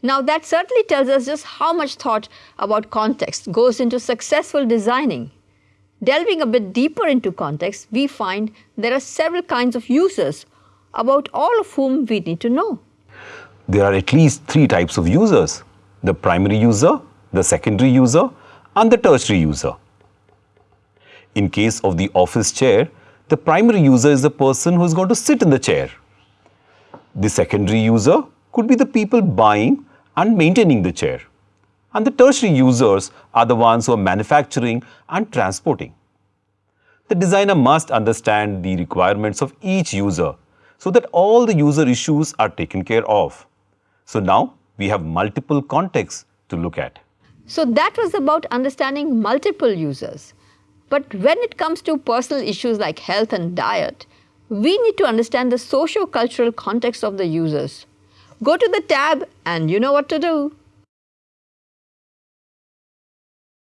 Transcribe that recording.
Now that certainly tells us just how much thought about context goes into successful designing. Delving a bit deeper into context, we find there are several kinds of users, about all of whom we need to know. There are at least three types of users, the primary user, the secondary user and the tertiary user. In case of the office chair, the primary user is the person who is going to sit in the chair. The secondary user could be the people buying and maintaining the chair. And the tertiary users are the ones who are manufacturing and transporting. The designer must understand the requirements of each user so that all the user issues are taken care of. So now we have multiple contexts to look at. So that was about understanding multiple users. But when it comes to personal issues like health and diet, we need to understand the socio-cultural context of the users. Go to the tab and you know what to do.